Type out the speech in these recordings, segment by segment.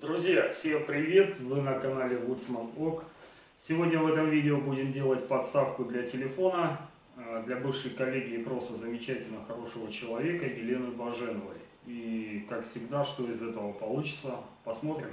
Друзья, всем привет! Вы на канале Woodsman Ок. Сегодня в этом видео будем делать подставку для телефона э, для бывшей коллеги и просто замечательно хорошего человека Елены Баженовой. И как всегда, что из этого получится, посмотрим.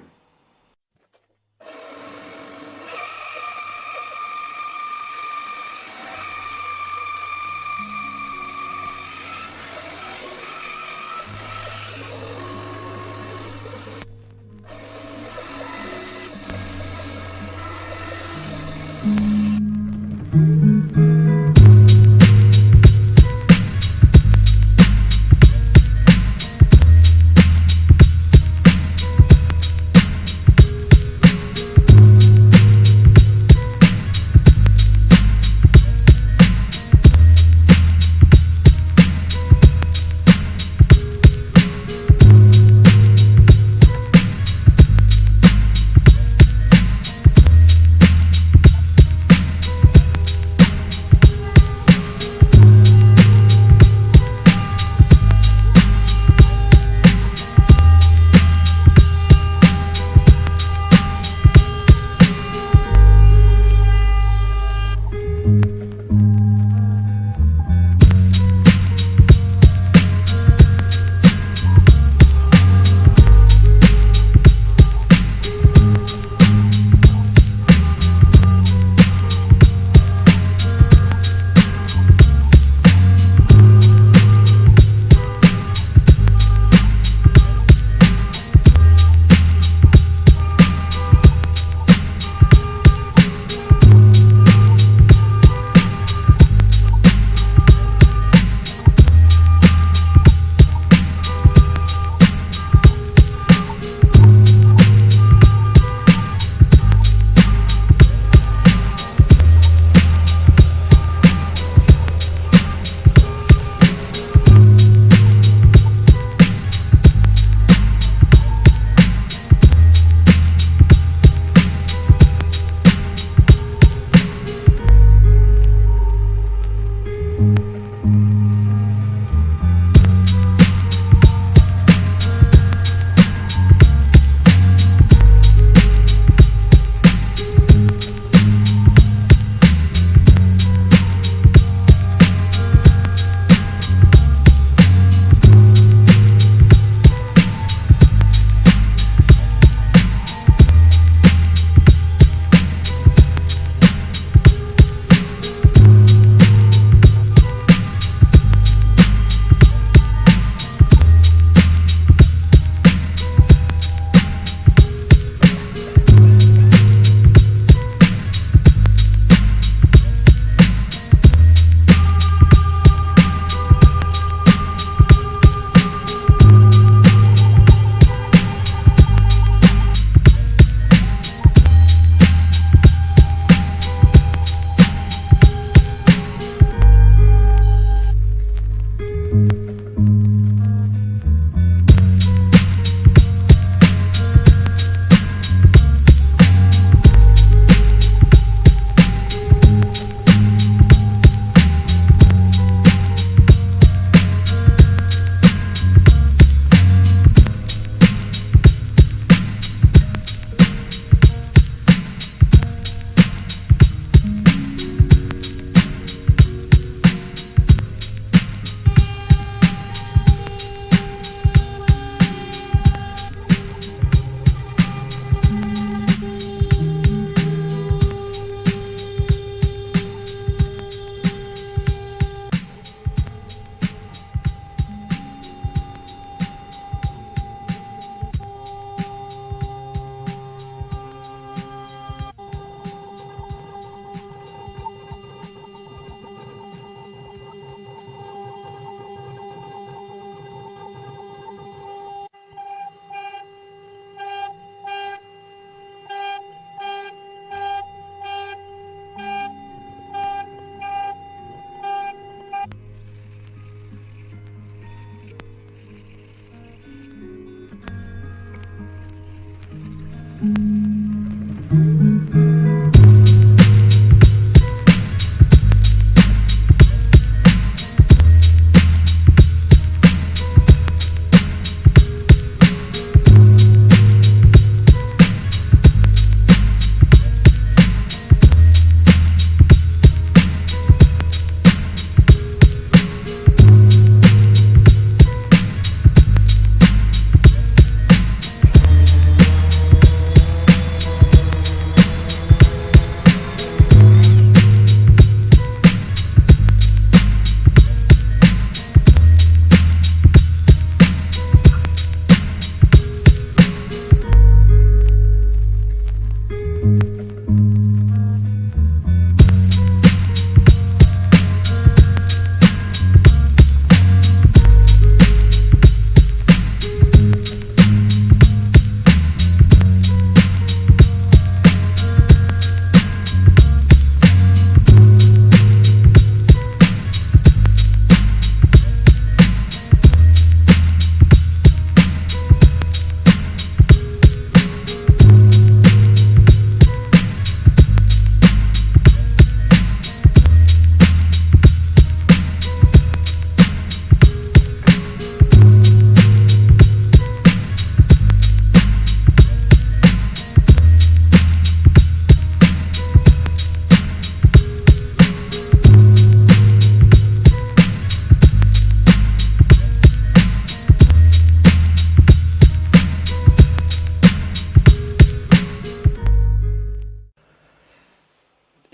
Mm-hmm.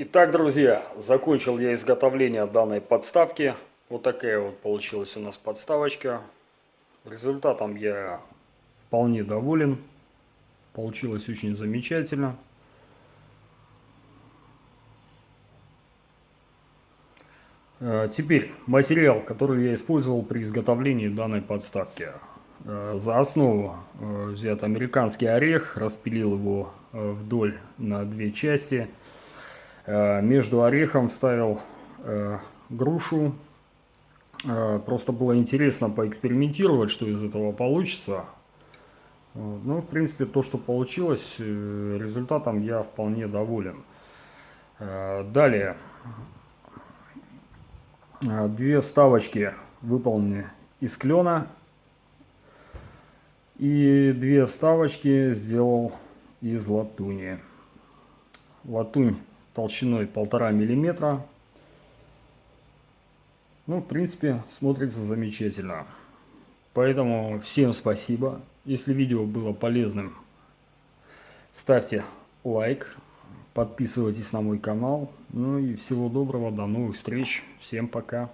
Итак, друзья, закончил я изготовление данной подставки. Вот такая вот получилась у нас подставочка. Результатом я вполне доволен. Получилось очень замечательно. Э, теперь материал, который я использовал при изготовлении данной подставки. Э, за основу э, взят американский орех, распилил его вдоль на две части. Между орехом вставил грушу. Просто было интересно поэкспериментировать, что из этого получится. Ну, в принципе, то, что получилось, результатом я вполне доволен. Далее. Две вставочки выполнены из клена. И две вставочки сделал из латуни. Латунь толщиной полтора миллиметра. Ну, в принципе, смотрится замечательно. Поэтому всем спасибо. Если видео было полезным, ставьте лайк, Подписывайтесь на мой канал. Ну и всего доброго, до новых встреч. Всем пока.